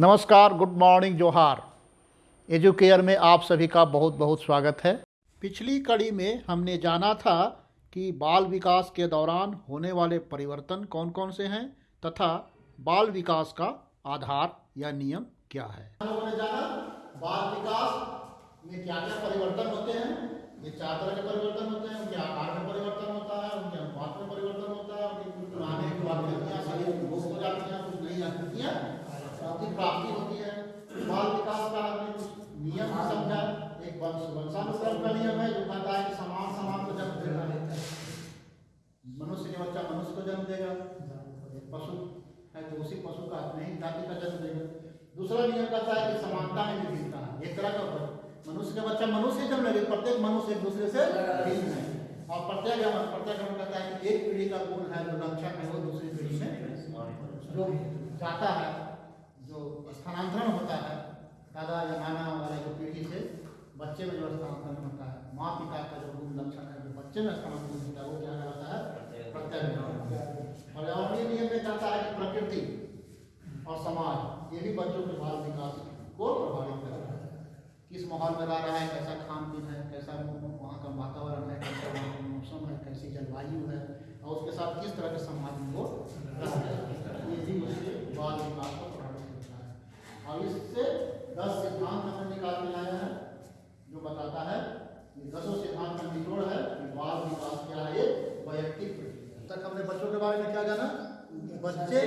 नमस्कार, good morning, जोहार। Educare में आप सभी का बहुत बहुत स्वागत है। पिछली कड़ी में हमने जाना था कि बाल विकास के दौरान होने वाले परिवर्तन कौन कौन से हैं तथा बाल विकास का आधार या नियम क्या है। जाना बाल विकास में क्या क्या परिवर्तन होते हैं, ये चार तरह के परिवर्तन होते हैं, उनके में परिवर्तन होता है उनके अनुपात में परिवर्तन होता है उनके कुछ पुराने आकृतियाँ शरीर में लोप हो जाती हैं कुछ नई आकृतियाँ की प्राप्ति होती है बाल विकास का हमने कुछ नियम समझा एक वंश वंशानुक्रम का नियम है जो कहता है कि समान समान को जन्म देगा मनुष्य के बच्चा मनुष्य को जन्म देगा एक पशु है तो उसी पशु का अपने ही जाति का जन्म देगा दूसरा नियम कहता है कि समानता में विभिन्नता एक तरह का मनुष्य का बच्चा मनुष्य जन्म लेगा, प्रत्येक मनुष्य एक दूसरे से भिन्न है। और प्रत्येक प्रत्येक कहता है कि एक पीढ़ी का गुण है, जो लक्षण है, वो दूसरी पीढ़ी में जो जाता है, जो स्थानांतरण होता है। दादा या नाना वगैरह जो पीढ़ी से बच्चे में जो स्थानांतरण होता है माँ पिता का जो गुण लक्षण है, जो बच्चे में स्थानांतरण होता है, वो क्या कहलाता है? प्रत्यय और और ये नियम में कहता है कि प्रकृति और समाज, ये भी बच्चों के बाल विकास को प्रभावित करता है। किस माहौल में रह रहा है, कैसा खान पीन है, कैसा वहाँ का वातावरण है, कैसा वहाँ का मौसम है, कैसी जलवायु है, और उसके साथ किस तरह के समाज में वो रह रहे हैं, ये भी उसके बाल विकास को प्रभावित करता है। और इससे दस सिद्धांत हमने निकाल के लाया है, जो बताता है ये दसों सिद्धांत का निचोड़ है कि बाल विकास क्या है वैयक्तिक प्रक्रिया तक हमने बच्चों के बारे में क्या जाना? बच्चे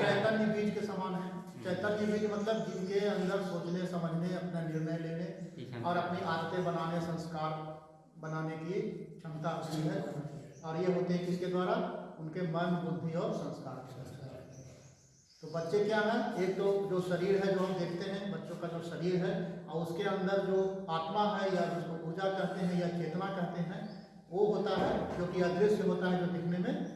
चैतन्य बीज। के समान है। चैतन्य बीज मतलब जिनके अंदर सोचने समझने अपना निर्णय लेने और अपनी आदतें बनाने संस्कार बनाने की क्षमता होती है। और ये होते हैं किसके द्वारा? उनके मन बुद्धि और संस्कार तो बच्चे क्या है? एक तो जो शरीर है जो हम देखते हैं बच्चों का जो शरीर है और उसके अंदर जो आत्मा है या जिसको ऊर्जा कहते हैं या चेतना कहते हैं वो होता है, जो कि अदृश्य होता है जो दिखने में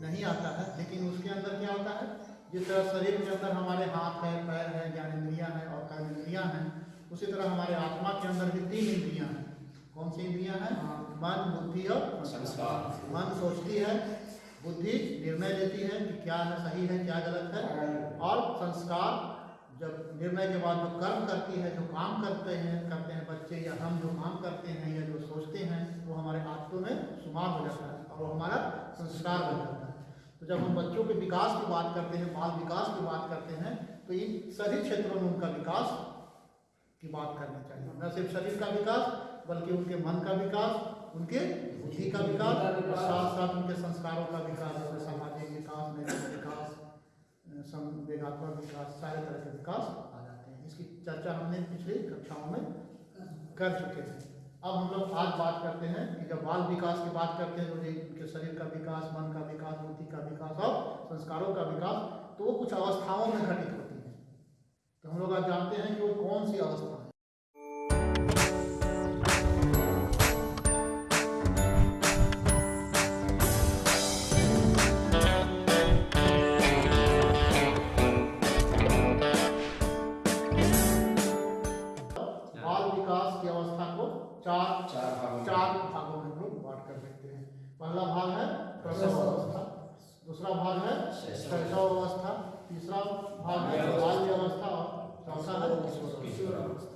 नहीं आता है, लेकिन उसके अंदर क्या होता है? जिस तरह शरीर के अंदर हमारे हाथ है, पैर है ज्ञान ज्ञानेन्द्रियाँ हैं, और कर्मेंद्रियाँ हैं, उसी तरह हमारे आत्मा के अंदर भी तीन इंद्रियाँ हैं। कौन सी इंद्रियाँ हैं? मन, बुद्धि और संस्कार। मन सोचती है, बुद्धि निर्णय लेती है कि क्या है, सही है, क्या गलत है, और संस्कार निर्णय के बाद जो कर्म करती है, जो काम करते हैं करते हैं बच्चे, या हम जो काम करते हैं, या जो सोचते हैं, वो हमारे आत्तों में शुमार हो जाता है और वो हमारा संस्कार बन जाता है। तो जब हम बच्चों के विकास की बात करते हैं, बाल विकास की बात करते हैं तो इन सभी क्षेत्रों में उनका विकास की बात करनी चाहिए। न सिर्फ़ शरीर का विकास, बल्कि उनके मन का विकास, उनके बुद्धि का विकास, और साथ साथ उनके संस्कारों का विकास सामाजिक विकास, नैतिक विकास संवेगात्मक विकास, सारे तरह के विकास हैं चर्चा हमने पिछली कक्षाओं में कर चुके हैं। अब हम लोग आज बात करते हैं कि जब बाल विकास की बात करते हैं तो उनके शरीर का विकास, मन का विकास बुद्धि का विकास और संस्कारों का विकास तो वो कुछ अवस्थाओं में घटित होती है। तो हम लोग आज जानते हैं कि वो कौन सी अवस्था है। पहला भाग है प्रसव अवस्था। दूसरा भाग है शैशव। अवस्था। तीसरा भाग है बाल्य अवस्था। और चौथा है अवस्था।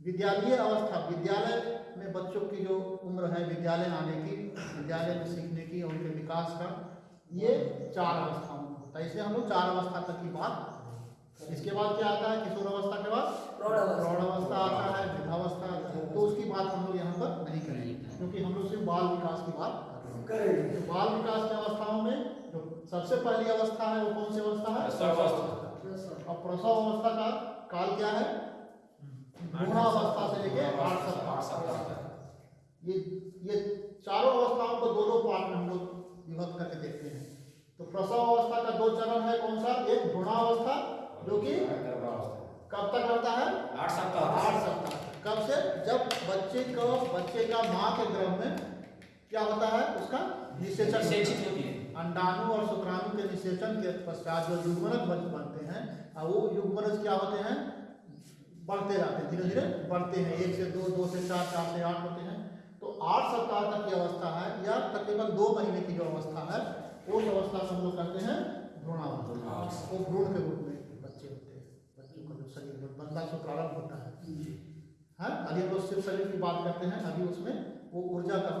विद्यालय अवस्था। विद्यालय में बच्चों की जो उम्र है विद्यालय आने की विद्यालय में सीखने की और उनके विकास का ये चार अवस्थाओं में होता है। इसलिए हम लोग चार अवस्था तक की बात इसके बाद क्या आता है? किशोर अवस्था के बाद प्रौढ़ अवस्था। आता है वृद्धावस्था। आता है तो उसकी बात हम लोग यहाँ पर नहीं करेंगे। क्योंकि हम लोग सिर्फ़ बाल विकास की बात करेंगे। तो बाल विकास की अवस्थाओं में जो सबसे पहली अवस्था है वो कौन सी अवस्था है? और प्रसव। अवस्था का काल क्या है? अवस्था से लेके आठ सप्ताह। ये ये चारों अवस्थाओं को दो दो पार्ट में हम लोग विभक्त करके देखते हैं। तो प्रसव अवस्था का दो चरण है कौन सा? एक भ्रूणावस्था जो कि कब तक रहता है? आठ सप्ताह आठ सप्ताह। कब से? जब बच्चे को बच्चे का माँ के गर्भ में क्या होता है? उसका निषेचन होती है। अंडाणु और शुक्राणु के निषेचन के पश्चात जो युग्मनज बनते हैं और वो युग्मनज क्या होते हैं? बढ़ते जाते हैं धीरे धीरे बढ़ते हैं। एक से दो दो से चार चार से आठ होते हैं। तो आठ सप्ताह तक की अवस्था है या तकरीबन दो महीने की जो अवस्था है उस अवस्था को हम लोग कहते हैं भ्रूणावस्था। वो भ्रूण के रूप में बच्चे होते हैं। संतान से प्रारंभ होता है। हाँ अभी हम लोग सिर्फ़ शरीर की बात करते हैं अभी उसमें वो ऊर्जा का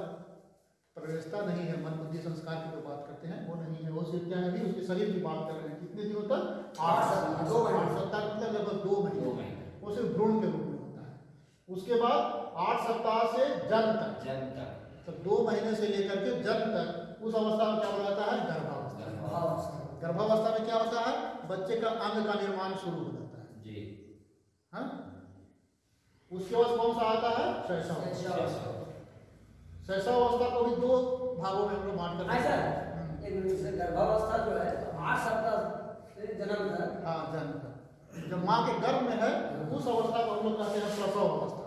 प्रवेशता नहीं है मन बुद्धि संस्कार की जो बात करते हैं वो नहीं है। वो सिर्फ़ क्या है अभी उसके शरीर की बात कर रहे हैं। कितने दिनों तक? आठ सप्ताह। आठ सप्ताह मतलब लगभग? दो महीने। वो सिर्फ़ भ्रूण के रूप में होता है। उसके बाद आठ सप्ताह से जन्म तक। जन्म तक। तो दो महीने से लेकर के जन्म तक उस अवस्था में क्या हो जाता है? गर्भावस्था। गर्भावस्था में क्या होता है? बच्चे का अंग का निर्माण शुरू हो जाता है। जी। हाँ? उसके बाद कौन सा आता है? शैशव। शैशवावस्था को भी दो भागों में हम लोग बांट कर ऐसा हम्म, गर्भावस्था जो है आठ सप्ताह जन्म तक हाँ जन्म तक जब माँ के गर्भ में है उस अवस्था को हम लोग कहते हैं प्रसव अवस्था।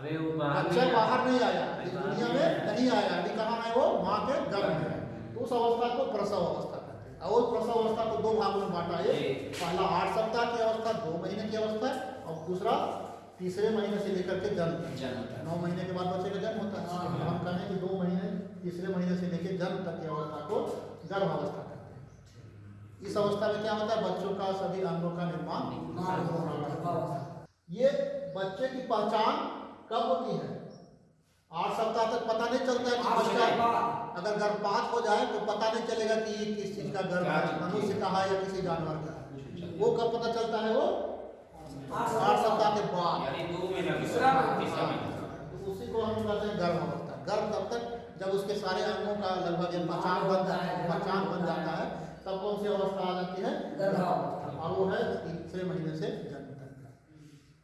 अबे वो बाहर बच्चा नहीं बाहर नहीं आया। इस दुनिया में नहीं आया। अभी कहाँ है वो? माँ के गर्भ में है। तो उस अवस्था को प्रसव अवस्था कहते हैं। और प्रसव अवस्था को दो भागों में बांटा है। पहला आठ सप्ताह की अवस्था दो महीने की अवस्था है और दूसरा तीसरे महीने से लेकर के जन्म जन्म नौ महीने के बाद बच्चे का जन्म होता है। हाँ। तो हम कहें कि दो महीने तीसरे महीने से लेकर जन्म तक की अवस्था को गर्भावस्था कहते हैं। इस अवस्था में क्या होता है? बच्चों का सभी अंगों का निर्माण ये बच्चे की पहचान कब होती है? आठ सप्ताह तक पता नहीं चलता है कि बच्चा। अगर गर्भपात हो जाए तो पता नहीं चलेगा कि ये किस चीज़ का गर्भ है मनुष्य का है या किसी जानवर का है। वो कब पता चलता है वो? आठ सप्ताह के बाद। यानी दो महीना के तीसरा बाद, महीना। तीसरा महीना। तो उसी को हम कहते हैं गर्भ अवस्था गर्भ तब तक जब उसके सारे अंगों का लगभग पहचान बन जाता है पहचान बन जाता है तब कौन सी अवस्था आ जाती है? गर्भावस्था। और वो है तीसरे महीने से जन्म तक का।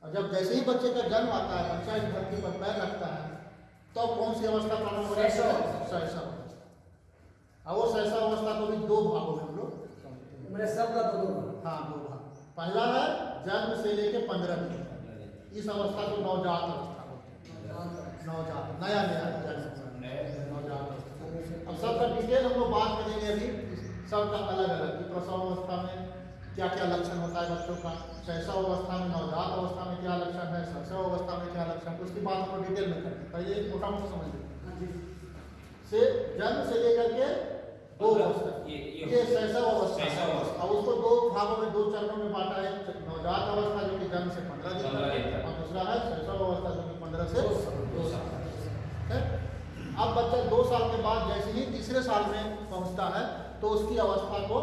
और जब जैसे ही बच्चे का जन्म आता है बच्चा इस धरती पर पैर रखता है तब तो कौन सी अवस्था प्रारंभ हो जाती है? शैशव। अवस्था। और वो शैशव अवस्था को भी दो भागों में हम लोग समझते हैं दो हाँ दो भाग। पहला है जन्म से लेके पंद्रह दिन इस अवस्था को नवजात अवस्था बोलते नवजात नया नया जन्म नवजात अब सबका डिटेल हम लोग बात करेंगे अभी। सबका अलग अलग कि प्रसव अवस्था में क्या क्या लक्षण होता है बच्चों का शैशव अवस्था में नवजात अवस्था में क्या लक्षण है शैशव अवस्था में क्या लक्षण है उसकी बात हम लोग डिटेल में करेंगे। पहले एक मोटा मोटा समझ लें से जन्म से लेकर के दो अवस्था ये- ये- ये अवस्था अवस्था। उसको दो भागों में दो चरणों में बांटा है। नवजात अवस्था जो कि जन्म से पंद्रह दिन तक। और दूसरा है शैशव अवस्था जो कि पंद्रह से दो साल अब बच्चा दो साल के बाद जैसे ही तीसरे साल में पहुँचता है तो उसकी अवस्था को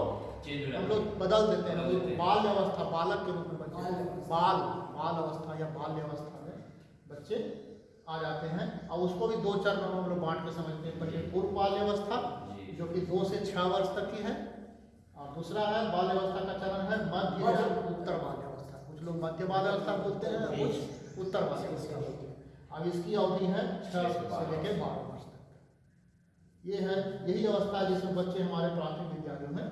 हम लोग बदल देते हैं। बाल अवस्था बालक के रूप में बच्चे। बाल बाल बाल अवस्था या बाल्य अवस्था में बच्चे आ जाते हैं। और उसको भी दो चरणों में हम लोग बांट के समझते हैं। पहले पूर्व बाल्य अवस्था जी। कि दो से छह वर्ष तक की है और दूसरा है बाल्य अवस्था का चरण है मध्य या उत्तर बाल्य अवस्था कुछ लोग मध्य बाल्य अवस्था बोलते हैं कुछ उत्तर बाल अवस्था बोलते हैं। अब इसकी अवधि है छह से लेकर बारह वर्ष तक। ये है यही अवस्था जिसमें बच्चे हमारे प्राथमिक विद्यालयों में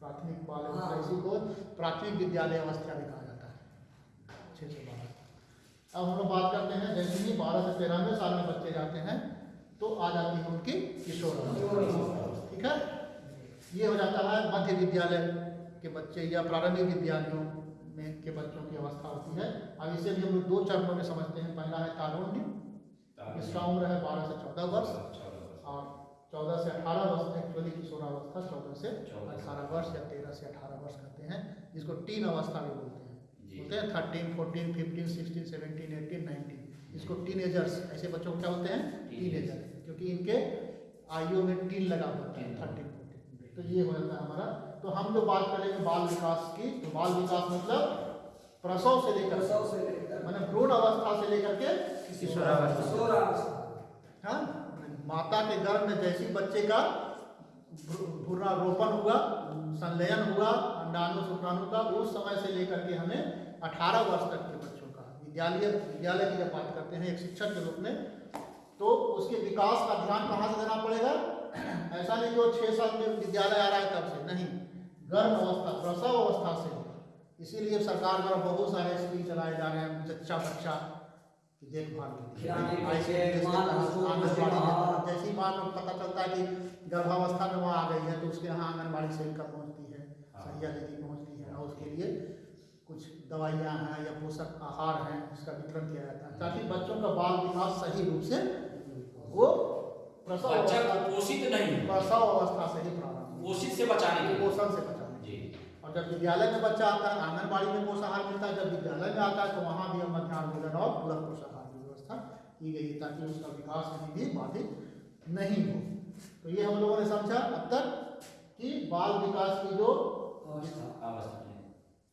प्राथमिक बाल। अवस्था इसी को प्राथमिक विद्यालय अवस्था भी कहा जाता है। छः से बारह। अब हम लोग बात करते हैं जैसे ही बारह से तिरानवे साल में बच्चे जाते हैं तो आ जाती है उनकी किशोर ठीक है? ये हो जाता है मध्य विद्यालय के बच्चे या प्रारंभिक विद्यालयों में के बच्चों की अवस्था होती है। अब इसे भी हम लोग दो चरणों में समझते हैं। पहला है तारुण्य इसका उम्र है बारह से चौदह वर्ष। और चौदह से अठारह वर्ष एक्चुअली किशोरावस्था चौदह से अठारह वर्ष या तेरह से अठारह वर्ष कहते हैं जिसको टीन अवस्था भी बोलते हैं। बोलते हैं thirteen fourteen fifteen sixteen seventeen eighteen nineteen इसको टीनेजर्स ऐसे बच्चों को क्या होते हैं? टीनेजर क्योंकि इनके आयु में टीन लगा होता है थर्टीन तो ये हो जाता है हमारा। तो हम जो बात करेंगे बाल विकास की। तो बाल विकास मतलब प्रसव से लेकर प्रसव से लेकर। मैंने भ्रूण अवस्था से लेकर के किशोरावस्था। हाँ? माता के गर्भ में जैसी बच्चे का भ्रू- भ्रूणारोपण हुआ संलयन हुआ अंडाणु शुक्राणु का उस समय से लेकर के हमें 18 वर्ष तक के बच्चों विद्यालय विद्यालय की जब बात करते हैं एक शिक्षक के रूप में तो उसके विकास का ध्यान कहाँ से देना पड़ेगा ऐसा नहीं कि वो छः साल में विद्यालय आ रहा है तब से नहीं गर्भ अवस्था प्रसव अवस्था से इसीलिए सरकार द्वारा बहुत सारे स्कीम चलाए जा रहे हैं जच्चा बच्चा की देखभाल हाँ। जैसी माँ को पता चलता है कि गर्भावस्था में वहाँ आ गई है तो उसके यहाँ आंगनबाड़ी सेविका पहुँचती है। सहिया दीदी पहुँचती है और उसके लिए दवाइयाँ हैं या पोषक आहार हैं उसका वितरण किया जाता है ताकि बच्चों का बाल विकास सही रूप से वो प्रसव अवस्था कुपोषित नहीं प्रसव अवस्था से ही प्रारंभ। कुपोषित से बचाने के लिए। कुपोषण से बचाने जी। और जब विद्यालय में बच्चा आता है आंगनबाड़ी में पोषाहार मिलता है जब विद्यालय में आता है तो वहाँ भी हम मध्याह्न भोजन और पूरक पोषाहार की व्यवस्था की गई है ताकि उसका विकास कहीं भी बाधित नहीं हो। तो ये हम लोगों ने समझा अब तक कि बाल विकास की जो अवस्था।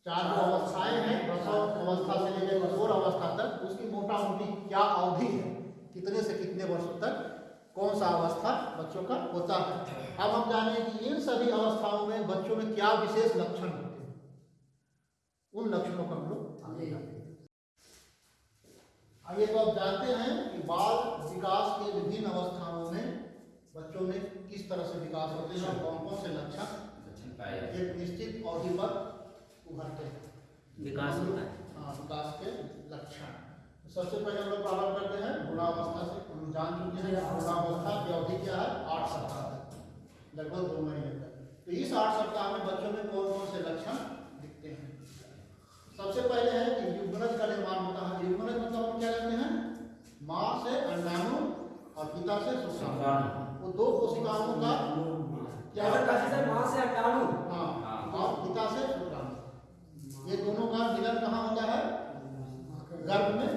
चार जो अवस्थाएँ हैं प्रसव अवस्था से लेकर किशोर अवस्था तक उसकी मोटा मोटी क्या अवधि है? कितने से कितने वर्षों तक? कौन सा अवस्था बच्चों का होता है? अब हम जाने कि इन सभी अवस्थाओं में बच्चों में क्या विशेष लक्षण होते हैं? उन लक्षणों को हम लोग आगे जानेंगे। आइए तो आप जानते हैं कि बाल विकास के विभिन्न अवस्थाओं में बच्चों में किस तरह से विकास होते हैं और कौन कौन से लक्षण? जाते एक निश्चित अवधि पर उभरते हैं। विकास होता है। हाँ, विकास के लक्षण। सबसे पहले हम लोग प्रारंभ करते हैं गुणावस्था से। हम जान चुके हैं कि गुणावस्था की अवधि क्या है? आठ सप्ताह तक। लगभग दो महीने तक। तो इस आठ सप्ताह में बच्चों में कौन कौन से लक्षण दिखते हैं? सबसे पहले है कि युग्मनज का निर्माण होता है। युग्मनज मतलब हम क्या कहते हैं? माँ से अंडाणु और पिता से शुक्राणु शुक्राणु। वो दो कोशिकाओं का क्या? से माँ से अंडाणु हाँ हाँ। और पिता से ये दोनों का मिलन कहाँ होता है? गर्भ में।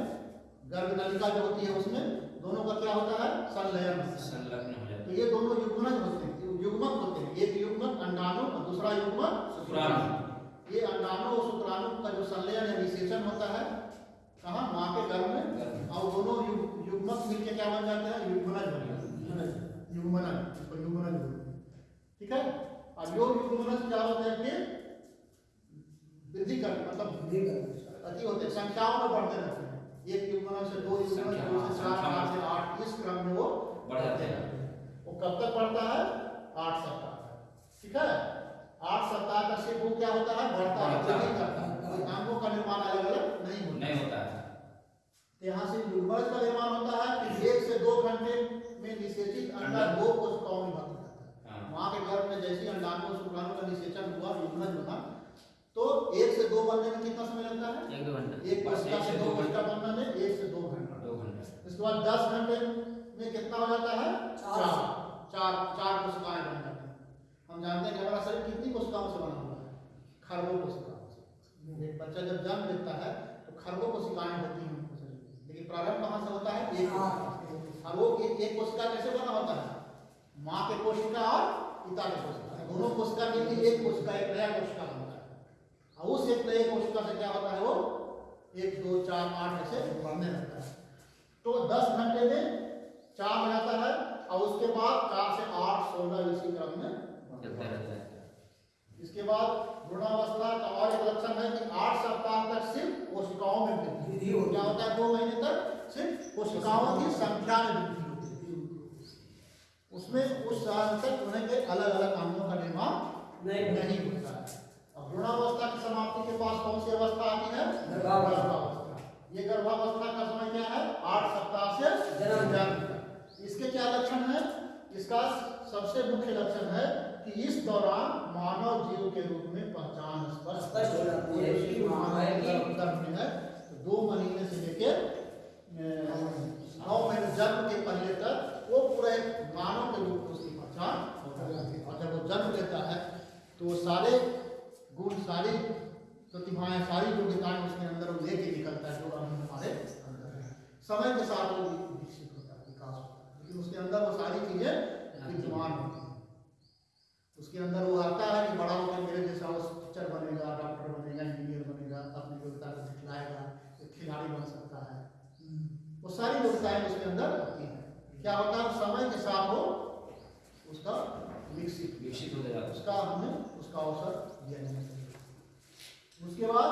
गर्भ नलिका जो होती है उसमें। दोनों का क्या होता है? संलयन संलग्न हो जाते तो ये दोनों युग्मनज होते हैं। युग्मक होते हैं। एक युग्मक अंडाणु और दूसरा युग्मक शुक्राणु। ये अंडाणु और शुक्राणु का जो संलयन है निषेचन होता है कहाँ? माँ के गर्भ में। और दोनों युग- युग्मक मिलके क्या बन जाते हैं? युग्मनज बन जाते हैं। युग्मनज। इसको युग्मनज ठीक है? अब यो युग्मनज क्या होते हैं कि वृद्धि कर मतलब अति होते संख्याओं में बढ़ते रहते हैं। एक युग्मनज से दो युग्मनज संख्या, दो से चार। चार से आठ इस क्रम में वो बढ़ जाते हैं। वो कब तक बढ़ता है? आठ सप्ताह तक। ठीक है? आठ सप्ताह तक से वो क्या होता है? बढ़ता है। वृद्धि करता है। कोई अंगों का निर्माण अलग अलग नहीं होता। नहीं होता है। तो यहाँ से युग्मज का निर्माण होता है कि एक से दो घंटे में निषेचित अंडा। दो कोशिकाओं में बंद करता है। हाँ। माँ के गर्भ में जैसे अंडाणु शुक्राणु का निषेचन हुआ युग्मज बना तो एक से दो बनने में कितना समय लगता है? एक दो घंटा। एक एक से दो घंटा बनने में एक से दो घंटा। दो घंटा। इसके बाद दस घंटे में कितना हो जाता है? चार। चार। चार कोशिकाएँ बन जाती हैं। हम जानते हैं कि हमारा शरीर कितनी कोशिकाओं से बना हुआ है? खरबों कोशिकाओं से। एक बच्चा जब जन्म लेता है तो खरबों कोशिकाएँ होती हैं उनके शरीर में। लेकिन प्रारंभ कहाँ से होता है? एक से। और वो एक, एक कोशिका कैसे बना होता है? माँ के कोशिका और पिता के कोशिका। दोनों कोशिका के लिए एक कोशिका एक नया कोशिका। उस एक नए कोशिका से क्या होता है वो एक दो चार आठ ऐसे बढ़ने लगता है। तो दस घंटे में चार हो जाता है और उसके बाद चार से आठ सोलह इसी क्रम में है। इसके बाद भ्रूणावस्था का और एक लक्षण है कि आठ सप्ताह तक सिर्फ़ कोशिकाओं में वृद्धि होती क्या होता है दो महीने तक सिर्फ़ कोशिकाओं की संख्या में वृद्धि होती है। उसमें उस साल तक उन्हें के अलग अलग अंगों का निर्माण नहीं होता है। भ्रूणावस्था की समाप्ति के पास कौन सी अवस्था आती है? गर्भावस्था। ये गर्भावस्था का समय क्या है? आठ सप्ताह से जन्म। जन्म इसके क्या लक्षण है? इसका सबसे मुख्य लक्षण है कि इस दौरान मानव जीव के रूप में पहचान स्पष्ट हो जाती है। तो दो महीने से लेके अ, नौ महीने जन्म के पहले तक वो पूरा एक मानव के रूप में उसकी पहचान हो जाती है। और जब वो जन्म लेता है तो सारे गुण सारी प्रतिभाएँ सारी योग्यताएँ उसके अंदर वो लेके निकलता है जो हम हमारे अंदर है। समय के साथ वो विकसित होता है विकास होता है। लेकिन उसके अंदर वो सारी चीज़ें विद्यमान होती हैं। उसके अंदर वो आता है कि बड़ा होकर मेरे जैसा वो टीचर बनेगा डॉक्टर बनेगा इंजीनियर बनेगा अपनी योग्यता को दिखलाएगा खिलाड़ी बन सकता है। वो सारी योग्यताएँ उसके अंदर होती हैं। क्या होता है समय के साथ वो उसका विकसित विकसित हो है। उसका हमें उसका अवसर दिया चाहिए उसके बाद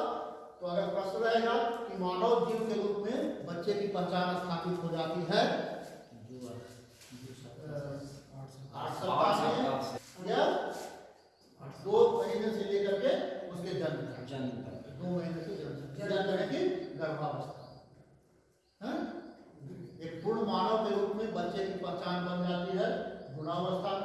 तो अगर प्रश्न रहेगा कि मानव जीव के रूप में बच्चे की पहचान स्थापित हो जाती है दो महीने से लेकर के उसके जन्म तक। जन्म तक। दो महीने से जन्म तक। कि गर्भावस्था। एक पूर्ण मानव के रूप में बच्चे की पहचान बन जाती है भ्रूणावस्था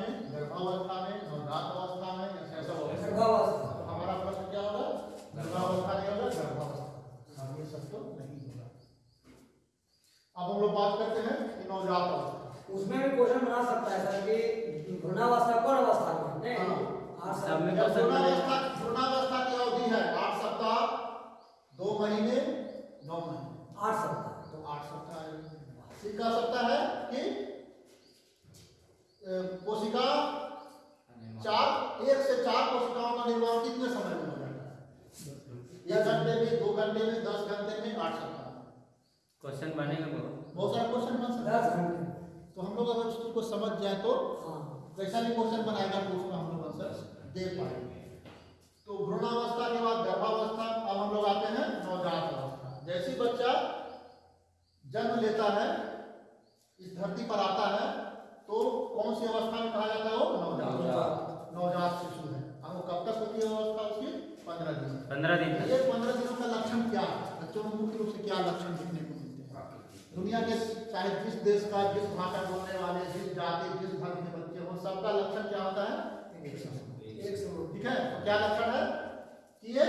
उसमें भी क्वेश्चन बना सकता है सर कि भ्रूणावस्था कौन अवस्था में है? भ्रूणावस्था हाँ। भ्रूणावस्था की अवधि है आठ सप्ताह दो महीने नौ महीने। आठ सप्ताह। तो आठ सप्ताह सकता है कि कोशिका चार एक से चार कोशिकाओं का निर्माण कितने समय में हो जाता है? एक घंटे में दो घंटे में दस घंटे में आठ सप्ताह। क्वेश्चन बनेगा बहुत सारा क्वेश्चन बन सकता है। तो हम लोग अगर उसको को समझ जाए तो हाँ। कैसा भी क्वेश्चन बनाएगा तो उसमें हम लोग आंसर दे पाएँगे। तो भ्रूणावस्था के बाद गर्भावस्था अब हम लोग आते हैं नवजात अवस्था। जैसे ही बच्चा जन्म लेता है इस धरती पर आता है तो कौन सी अवस्था में कहा जाता है वो? नवजात। नवजात। नवजात शिशु है। अब वो कब तक होती है अवस्था उसकी? पंद्रह दिन। पंद्रह दिन ये पंद्रह दिनों का लक्षण क्या है? बच्चों में मुख्य रूप से क्या लक्षण दिखने हैं दुनिया के चाहे जिस देश का जिस भाषा बोलने वाले जिस जाति जिस धर्म के बच्चे हो सबका लक्षण क्या होता है? ठीक है? तो क्या लक्षण है? कि ये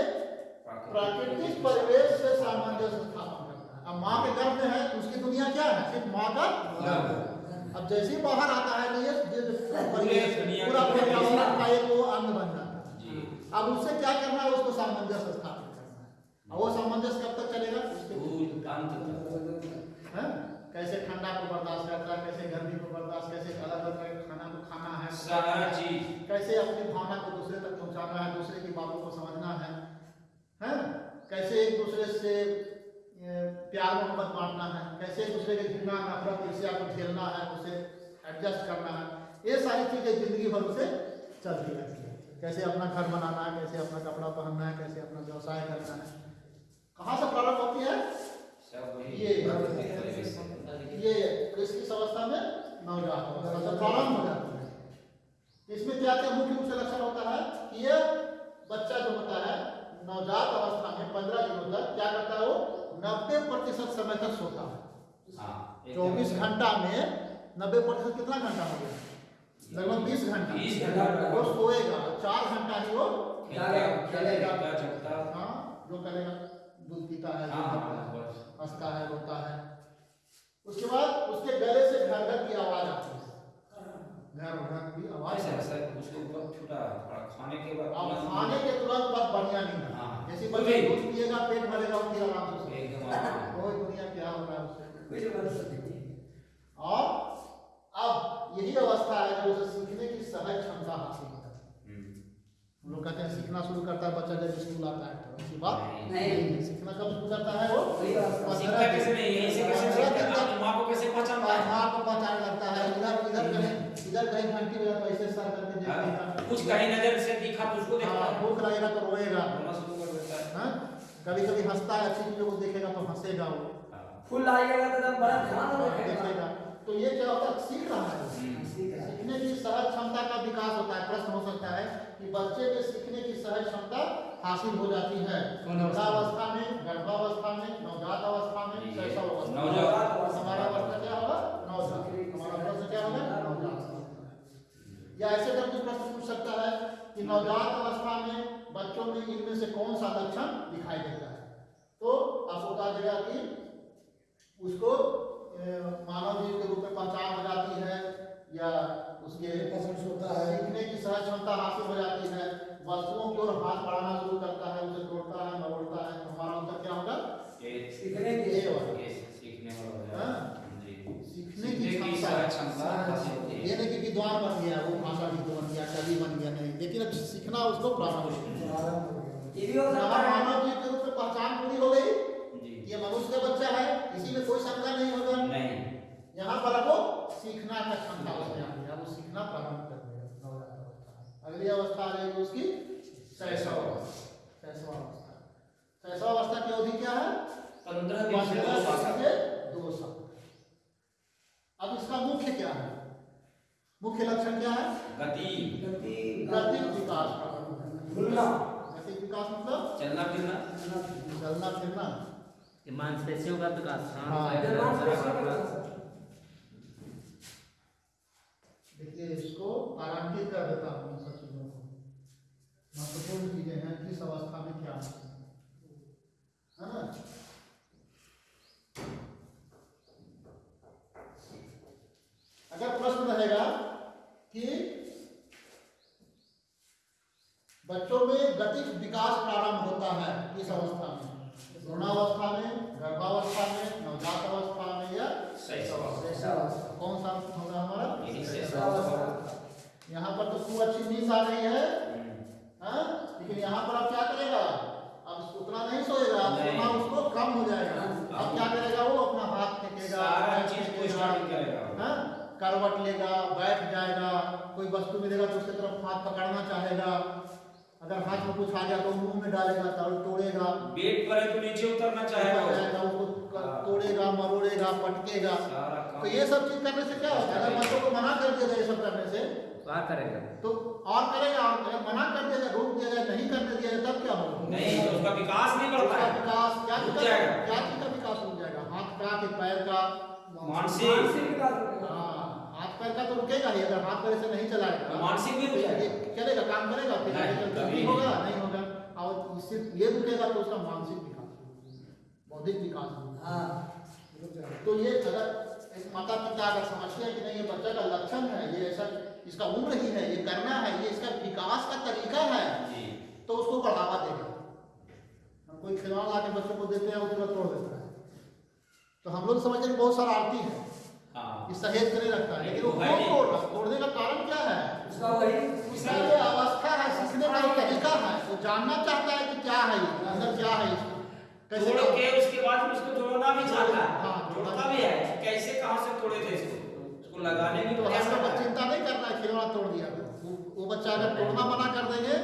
प्राकृतिक परिवेश। से सामंजस्य स्थापन करता है। अब माँ के गर्भ में है तो उसकी दुनिया क्या है? सिर्फ़ माँ का अब जैसे ही बाहर आता है तो ये ये परिवेश पूरा पर्यावरण का एक वो अंग बन जाता है। अब उससे क्या करना है? उसको सामंजस्य स्थापित करना है। और वो सामंजस्य कब तक चलेगा? उसके भूल अंत तक हैं? कैसे ठंडा को बर्दाश्त करता है कैसे गर्मी को बर्दाश्त कैसे अलग अलग खाना को खाना है सारा चीज़ कैसे अपनी भावना को दूसरे तक पहुंचाना है दूसरे की बातों को समझना है हैं? कैसे एक दूसरे से प्यार मोहब्बत बांटना है कैसे एक दूसरे के घृणा नफरत ईर्ष्या को झेलना है उसे एडजस्ट करना है ये सारी चीज़ें ज़िंदगी भर उसे चलती रहती है। कैसे अपना घर बनाना है कैसे अपना कपड़ा पहनना है कैसे अपना व्यवसाय करना है। कहाँ से प्रारंभ होती है? ये। ये तो इसकी अवस्था में नवजात अवस्था से प्रारंभ हो जाती है। इसमें क्या क्या मुख्य रूप से लक्षण होता है? कि ये बच्चा जो होता है नवजात अवस्था में पंद्रह दिनों तक क्या करता है वो? नब्बे प्रतिशत समय तक सोता है। हाँ चौबीस घंटा। में नब्बे प्रतिशत कितना घंटा हो गया? लगभग बीस घंटा। वो सोएगा चार घंटा ही वो खेलेगा जगता हाँ? जो करेगा दूध पीता है हंसता है रोता है। उसके बाद उसके गले से घर घर की आवाज़ आती है घर घर की आवाज़ है। उसके ऊपर छूटा खाने के बाद अब खाने के तुरंत बाद बढ़िया नहीं है हाँ। जैसे बच्चा। दूध पिएगा पेट भरेगा उसकी आराम से एकदम। कोई दुनिया क्या हो है सकती और अब यही अवस्था है जो उसे सीखने की सहज क्षमता हासिल है हम्म। हम लोग कहते सीखना शुरू करता है बच्चा जब स्कूल आता है तो ऐसी बात नहीं। सीखना कब शुरू करता है वो? है? माँ को कैसे पहचानता माँ को पहचान लगता है। इधर इधर कहीं इधर कहीं घंटी बजा तो ऐसे सर करके हाँ, कुछ कहीं नज़र से दिखा तो उसको देखता हाँ, है। भूख लगेगा तो रोएगा। है? कभी कभी हंसता है अच्छी चीज़ों को देखेगा तो हंसेगा वो। फुल आइएगा तो बड़ा ध्यान रखेगा। देखेगा। तो ये क्या होता है? सीख रहा है। हम्म। सीख रहा है। सीखने की सहज क्षमता का विकास होता है प्रश्न हो सकता है कि बच्चे में सीखने की सहज क्षमता हासिल हो जाती है? वृद्धावस्था में गर्भावस्था में नवजात अवस्था में शैशव अवस्था। हमारा अवस्था क्या होगा? नवजात। हमारा प्रश्न क्या होगा? नवजात। या ऐसे करके प्रश्न पूछ सकता है कि नवजात अवस्था में बच्चों में इनमें से कौन सा लक्षण दिखाई देता है? तो आप बता देगा कि उसको मानव जीव के रूप में पहचान हो जाती है या उसके पसंद होता है। सीखने की सहज क्षमता हासिल हो जाती है। वस्तुओं की ओर हाथ बढ़ाना शुरू करता है उसे तोड़ता है मरोड़ता है। तो हमारा उत्तर क्या होगा? ये सीखने की ये वाला। ये सीखने वाला हो? हाँ? सीखने की क्षमता। हासिल होती ये है नहीं कि विद्वान बन गया वो भाषा विद्वान बन गया कवि बन गया नहीं। लेकिन अब सीखना उसको प्रारंभ हो गया। भी हो है। मानव जीव के रूप में पहचान पूरी हो गई। जी। ये मनुष्य का बच्चा है इसी में कोई शंका नहीं होगा। नहीं। यहाँ पर आपको सीखना का क्षमता उसमें आ वो सीखना प्रारंभ कर देगा नवजात अवस्था में। अगली अवस्था आ जाएगी उसकी शैशव अवस्था। शैशव अवस्था। शैशव अवस्था की अवधि क्या है? पंद्रह दिन से दो साल। दो साल। अब इसका मुख्य क्या है? मुख्य लक्षण क्या है? गति। गति। गतिक विकास करना भूलना विकास मतलब? चलना फिरना। चलना फिरना। मांसपेशियों का विकास हाँ। देखिए इसको आरंभित कर देता हूँ इन सब चीज़ों को महत्वपूर्ण चीज़ें हैं किस अवस्था में क्या होती है है ना अगर प्रश्न रहेगा कि बच्चों में गतिक विकास प्रारंभ होता है इस अवस्था में भ्रूणावस्था में गर्भावस्था में नवजात अवस्था में या शैशव अवस्था। शैशव कौन सा होगा हमारा यही से शैशव अवस्था। यहाँ पर तो खूब अच्छी नींद आ रही है हम्म। हाँ? लेकिन यहाँ पर आप क्या करेगा अब उतना नहीं सोएगा नहीं। सोना उसको कम हो जाएगा अब क्या करेगा वो अपना हाथ फेंकेगा सारा पैर चीज़ को फेंकेगा, स्टार्ट करेगा हाँ? करवट लेगा बैठ जाएगा वस्तु तो उसके तरफ़ हाथ पकड़ना चाहेगा। अगर हाथ में कुछ आ गया तो मुँह में डालेगा तोड़ तोड़ेगा। बेड पर है तो नीचे उतरना चाहेगा जाएगा उसको तोड़ेगा मरोड़ेगा पटकेगा। तो ये सब चीज़ करने से क्या होता है? अगर बच्चों को मना कर दिया ये सब करने से करेगा। तो और करेगा और अगर मना कर दिया रोक दिया जाए नहीं करने दिया जाए तब क्या होगा? नहीं तो उसका विकास नहीं बढ़ता है। विकास क्या रुक चीज़ जाएगा। क्या चीज़ का विकास रुक जाएगा? हाथ का कि पैर का मानसिक। विकास हाँ, पैर का तो रुकेगा ही अगर हाथ पैर से नहीं चलाएगा। मानसिक भी चलेगा काम करेगा फिर नहीं। होगा नहीं होगा और इससे ये रुकेगा तो उसका मानसिक विकास बौद्धिक विकास होगा। हाँ। तो ये अगर एक माता पिता अगर समझते हैं कि नहीं ये बच्चा का लक्षण है ये ऐसा इसका उम्र ही है ये करना है ये इसका विकास का तरीका है तो उसको बढ़ावा देगा हम कोई खिलौना ला के बच्चों को देते हैं वो तुरंत तोड़ देता है। तो हम लोग समझते हैं बहुत शरारती है हाँ। ये सहेज के नहीं रखता है। लेकिन वो क्यों नहीं। तोड़ रहा है? तोड़ने का कारण क्या है? उसका वही उसका ये अवस्था है सीखने का एक तरीका है। वो जानना चाहता है कि क्या है ये अंदर क्या है इसको कैसे तोड़ के उसके बाद उसको जोड़ना भी चाहता है। हाँ, जोड़ता भी है। कैसे कहाँ से तोड़े थे इसको? उसको लगाने की तो प्रयास करता है। चिंता नहीं करना है खिलौना तोड़ दिया। वो, वो बच्चा अगर तोड़ना मना कर देंगे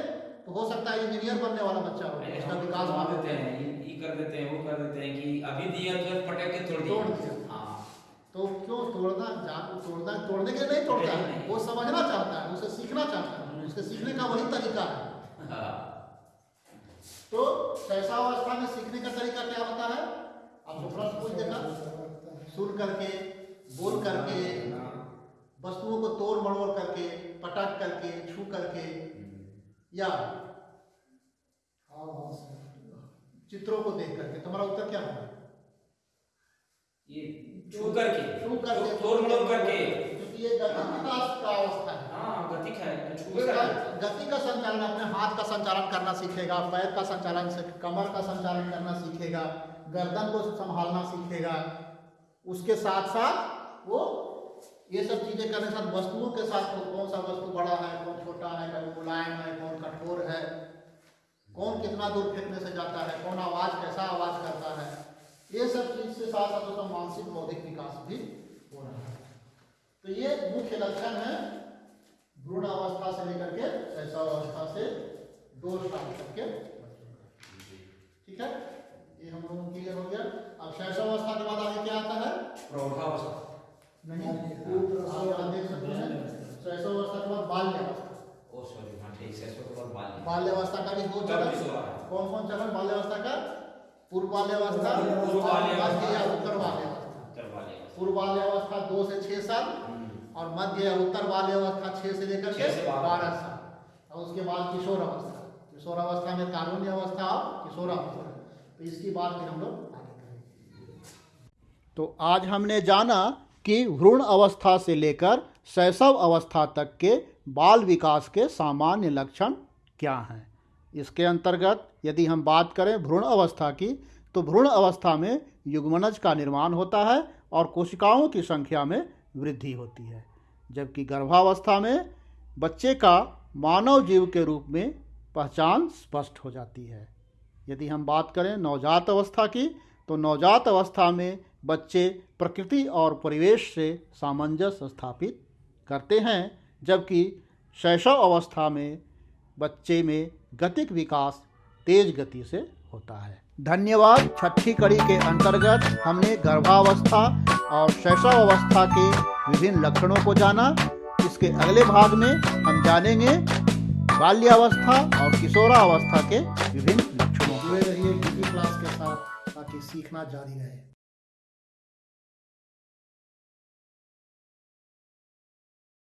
तो हो सकता है इंजीनियर बनने वाला बच्चा हो। उसका विकास वहाँ देते हैं। ये ये कर देते हैं वो कर देते हैं कि अभी दिया तो पटक के तोड़ दिया। हाँ तो क्यों तोड़ना जान तोड़ना तोड़ने के लिए नहीं तोड़ता है? वो समझना चाहता है उसे सीखना चाहता है। उसके सीखने का वही तरीका है। हाँ। तो कैसा अवस्था में सीखने का तरीका क्या होता है? आपको प्रश्न पूछ देखा। सुन करके बोल करके वस्तुओं को तोड़ मड़ोड़ करके पटक करके छू करके या चित्रों को देख करके। तुम्हारा उत्तर क्या होगा? ये छू करके छू करके तोड़ मड़ोड़ करके। क्योंकि ये गति का अवस्था है। हाँ गतिक है? तो गति का संचालन अपने हाथ का संचालन करना सीखेगा पैर का संचालन कमर का संचालन करना सीखेगा गर्दन को संभालना सीखेगा। उसके साथ साथ वो ये सब चीज़ें करने के साथ वस्तुओं के साथ कौन सा वस्तु बड़ा है कौन छोटा है कौन मुलायम है कौन कठोर है कौन कितना दूर फेंकने से जाता है कौन आवाज़ कैसा आवाज़ करता है। ये सब चीज़ से साथ साथ उसका मानसिक बौद्धिक विकास भी हो रहा है। तो ये मुख्य लक्षण है भ्रूण अवस्था से लेकर के शैशव अवस्था से दो साल तक के बच्चों ठीक है? ये हम लोगों को क्लियर हो गया। अब शैशव अवस्था के बाद आगे क्या आता है? प्रौढ़ावस्था। नहीं आप यहाँ देख सकते हैं। शैशव अवस्था के बाद बाल्य अवस्था ओ सॉरी हाँ ठीक है इसको तो बाल बाल्य अवस्था का भी दो चरण। है। कौन कौन चरण? बाल्य अवस्था का पूर्व बाल्य अवस्था। मध्य या उत्तर वाले पूर्व अवस्था दो से छह साल हम्म। और मध्य या उत्तर अवस्था छह से लेकर के बारह। साल। और उसके बाद किशोर अवस्था किशोर अवस्था में कानूनी अवस्था और किशोर अवस्था तो इसकी बात भी हम लोग आगे करेंगे। तो आज हमने जाना कि भ्रूण अवस्था से लेकर शैशव अवस्था तक के बाल विकास के सामान्य लक्षण क्या हैं। इसके अंतर्गत यदि हम बात करें भ्रूण अवस्था की तो भ्रूण अवस्था में युग्मनज का निर्माण होता है और कोशिकाओं की संख्या में वृद्धि होती है। जबकि गर्भावस्था में बच्चे का मानव जीव के रूप में पहचान स्पष्ट हो जाती है। यदि हम बात करें नवजात अवस्था की तो नवजात अवस्था में बच्चे प्रकृति और परिवेश से सामंजस्य स्थापित करते हैं, जबकि शैशव अवस्था में बच्चे में गतिक विकास तेज गति से होता है। धन्यवाद। छठी कड़ी के अंतर्गत हमने गर्भावस्था और शैशव अवस्था के विभिन्न लक्षणों को जाना। इसके अगले भाग में हम जानेंगे बाल्यावस्था और किशोरावस्था के विभिन्न लक्षणों जुड़े रहिए क्लास के साथ ताकि सीखना जारी रहे।